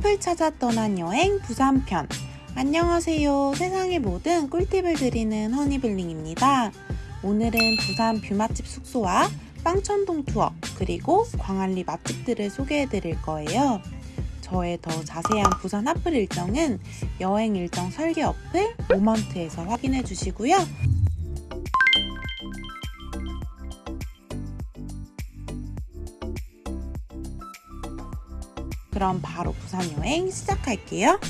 카페를 찾아 떠난 여행 부산편. 안녕하세요. 세상의 모든 꿀팁을 드리는 허니블링입니다. 오늘은 부산 뷰맛집 숙소와 빵천동 투어, 그리고 광안리 맛집들을 소개해 드릴 거예요. 저의 더 자세한 부산 핫플 일정은 여행 일정 설계 어플 모먼트에서 확인해 주시고요. 그럼 바로 부산 여행 시작할게요.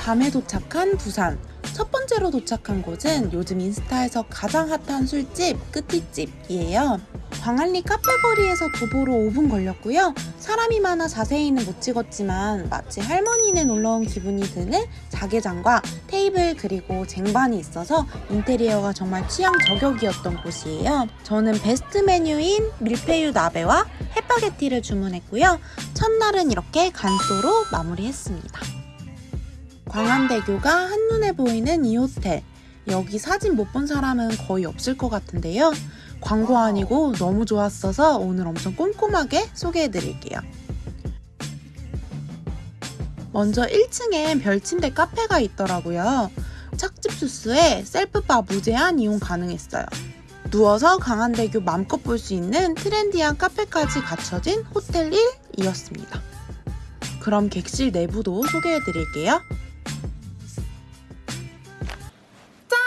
밤에 도착한 부산. 첫 번째로 도착한 곳은 요즘 인스타에서 가장 핫한 술집 끝이집이에요. 광안리 카페거리에서 도보로 5분 걸렸고요. 사람이 많아 자세히는 못 찍었지만 마치 할머니네 놀러온 기분이 드는 자개장과 테이블 그리고 쟁반이 있어서 인테리어가 정말 취향 저격이었던 곳이에요. 저는 베스트 메뉴인 밀푀유 나베와 햇바게티를 주문했고요. 첫날은 이렇게 간소로 마무리했습니다. 광안대교가 한눈에 보이는 이 호텔. 여기 사진 못 본 사람은 거의 없을 것 같은데요. 광고 아니고 너무 좋았어서 오늘 엄청 꼼꼼하게 소개해 드릴게요. 먼저 1층엔 별침대 카페가 있더라고요. 착즙 수스에 셀프바 무제한 이용 가능했어요. 누워서 광안대교 맘껏 볼 수 있는 트렌디한 카페까지 갖춰진 호텔 1이었습니다. 그럼 객실 내부도 소개해 드릴게요. 짠!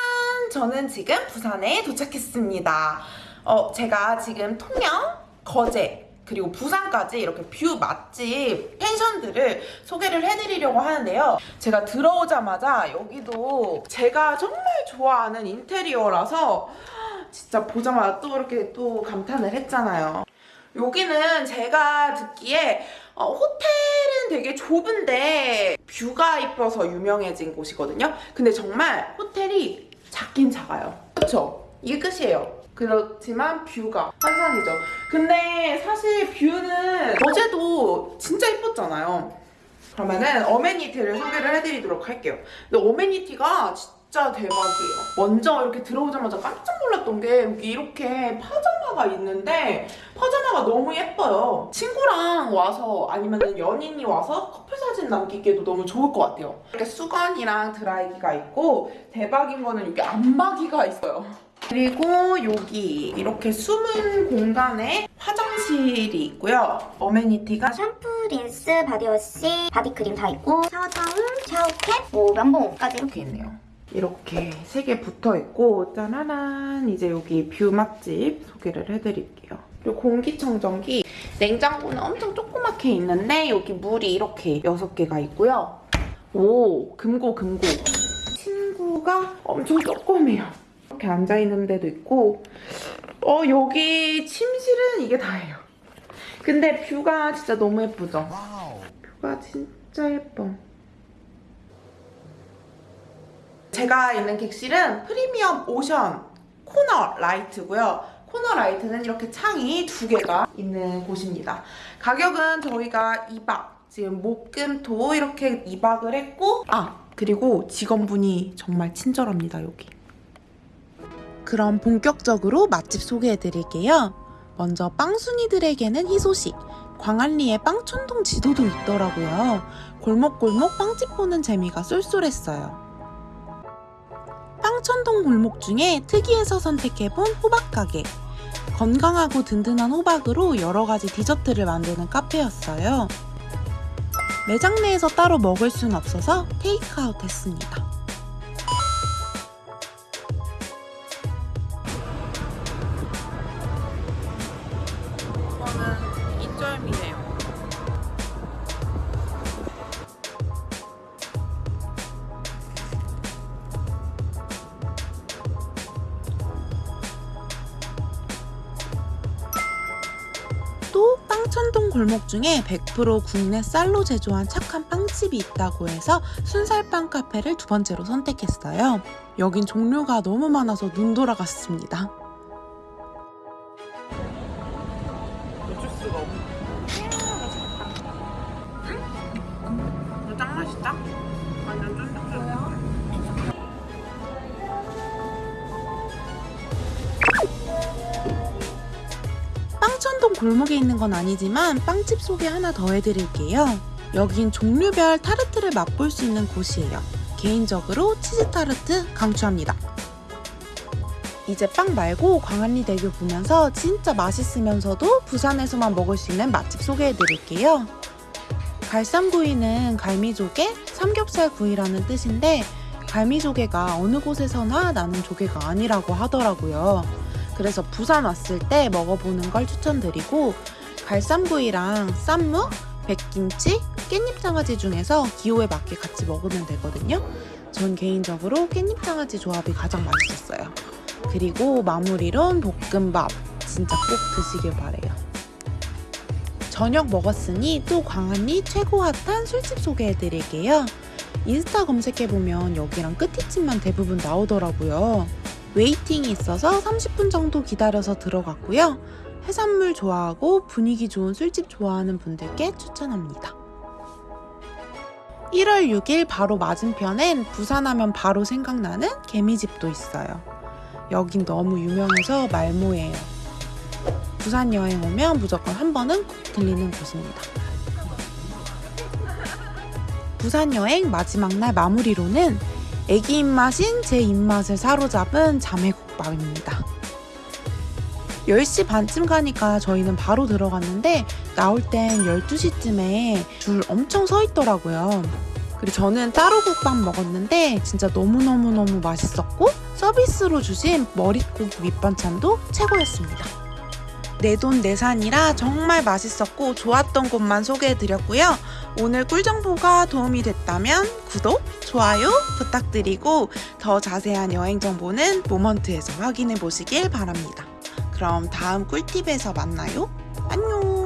저는 지금 부산에 도착했습니다. 어, 제가 지금 통영, 거제, 그리고 부산까지 이렇게 뷰 맛집 펜션들을 소개를 해드리려고 하는데요. 제가 들어오자마자 여기도 제가 정말 좋아하는 인테리어라서 진짜 보자마자 또 이렇게 또 감탄을 했잖아요. 여기는 제가 듣기에 어, 호텔은 되게 좁은데 뷰가 이뻐서 유명해진 곳이거든요. 근데 정말 호텔이 작긴 작아요. 그쵸? 이게 끝이에요. 그렇지만 뷰가 환상이죠. 근데 사실 뷰는 어제도 진짜 이뻤잖아요. 그러면은 어메니티를 소개를 해드리도록 할게요. 근데 amenity가 진짜 대박이에요. 먼저 이렇게 들어오자마자 깜짝 놀랐던 게 여기 이렇게 파자마가 있는데 파자마가 너무 예뻐요. 친구랑 와서 아니면 연인이 와서 커플 사진 남기기에도 너무 좋을 것 같아요. 이렇게 수건이랑 드라이기가 있고 대박인 거는 여기 안마기가 있어요. 그리고 여기 이렇게 숨은 공간에 화장실이 있고요. amenity가 샴푸, 린스, 바디워시, 바디크림 다 있고 샤워 타올, 샤워캡, 뭐 면봉까지 이렇게 있네요. 이렇게 세 개 붙어 있고 짜라란 이제 여기 뷰 맛집 소개를 해드릴게요. 그리고 공기청정기 냉장고는 엄청 조그맣게 있는데 여기 물이 이렇게 여섯 개가 있고요. 오 금고 금고 친구가 엄청 조그매요. 이렇게 앉아 있는 데도 있고 어 여기 침실은 이게 다예요. 근데 뷰가 진짜 너무 예쁘죠? view가 진짜 예뻐. 제가 있는 객실은 프리미엄 ocean 코너 라이트고요. 코너 라이트는 이렇게 창이 두 개가 있는 곳입니다. 가격은 저희가 2박, 지금 목 금 토 이렇게 2박을 했고 아 그리고 직원분이 정말 친절합니다 여기. 그럼 본격적으로 맛집 소개해드릴게요. 먼저 빵순이들에게는 희소식. 광안리에 빵촌동 지도도 있더라고요. 골목골목 빵집 보는 재미가 쏠쏠했어요. 빵천동 골목 중에 특이해서 선택해본 호박가게. 건강하고 든든한 호박으로 여러 가지 디저트를 만드는 카페였어요. 매장 내에서 따로 먹을 순 없어서 테이크아웃 했습니다. 또 빵천동 골목 중에 100% 국내 쌀로 제조한 착한 빵집이 있다고 해서 순살빵 카페를 두 번째로 선택했어요. 여긴 종류가 너무 많아서 눈 돌아갔습니다. 수가 없네. 응? 짱 맛있다? 완전 쫀득쫀득. 빵천동 골목에 있는 건 아니지만 빵집 소개 하나 더 해드릴게요. 여긴 종류별 타르트를 맛볼 수 있는 곳이에요. 개인적으로 치즈 타르트 강추합니다. 이제 빵 말고 광안리대교 보면서 진짜 맛있으면서도 부산에서만 먹을 수 있는 맛집 소개해 드릴게요. 갈쌈구이는 갈미조개, 삼겹살구이라는 뜻인데 갈미조개가 어느 곳에서나 나는 조개가 아니라고 하더라고요. 그래서 부산 왔을 때 먹어보는 걸 추천드리고 갈쌈구이랑 쌈무, 백김치, 깻잎장아찌 중에서 기호에 맞게 같이 먹으면 되거든요. 전 개인적으로 깻잎장아찌 조합이 가장 맛있었어요. 그리고 마무리론 볶음밥 진짜 꼭 드시길 바래요. 저녁 먹었으니 또 광안리 최고 핫한 술집 소개해드릴게요. 인스타 검색해보면 여기랑 끝이집만 대부분 나오더라고요. 웨이팅이 있어서 30분 정도 기다려서 들어갔고요. 해산물 좋아하고 분위기 좋은 술집 좋아하는 분들께 추천합니다. 1월 6일 바로 맞은편엔 부산하면 바로 생각나는 개미집도 있어요. 여긴 너무 유명해서 말모예요. 부산 여행 오면 무조건 한 번은 꼭 들리는 곳입니다. 부산 여행 마지막 날 마무리로는 애기 입맛인 제 입맛을 사로잡은 자매국밥입니다. 10시 반쯤 가니까 저희는 바로 들어갔는데 나올 땐 12시쯤에 줄 엄청 서 있더라고요. 그리고 저는 따로 국밥 먹었는데 진짜 너무너무너무 맛있었고 서비스로 주신 머릿고기 밑반찬도 최고였습니다. 내돈 내산이라 정말 맛있었고 좋았던 곳만 소개해드렸고요. 오늘 꿀 정보가 도움이 됐다면 구독, 좋아요 부탁드리고 더 자세한 여행 정보는 모먼트에서 확인해 보시길 바랍니다. 그럼 다음 꿀팁에서 만나요. 안녕!